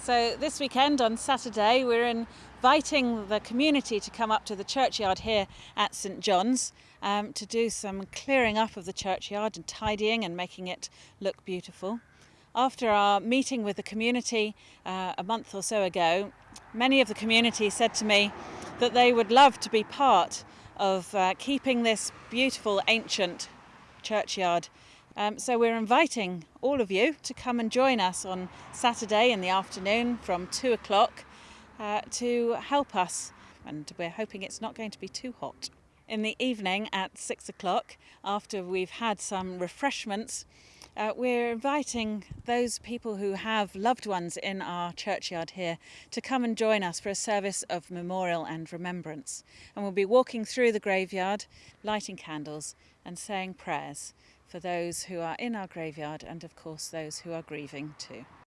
So this weekend on Saturday we're inviting the community to come up to the churchyard here at St John's um, to do some clearing up of the churchyard and tidying and making it look beautiful. After our meeting with the community uh, a month or so ago, many of the community said to me that they would love to be part of uh, keeping this beautiful ancient churchyard um, so we're inviting all of you to come and join us on Saturday in the afternoon from two o'clock uh, to help us. And we're hoping it's not going to be too hot. In the evening at six o'clock, after we've had some refreshments, uh, we're inviting those people who have loved ones in our churchyard here to come and join us for a service of memorial and remembrance. And we'll be walking through the graveyard, lighting candles and saying prayers for those who are in our graveyard and of course those who are grieving too.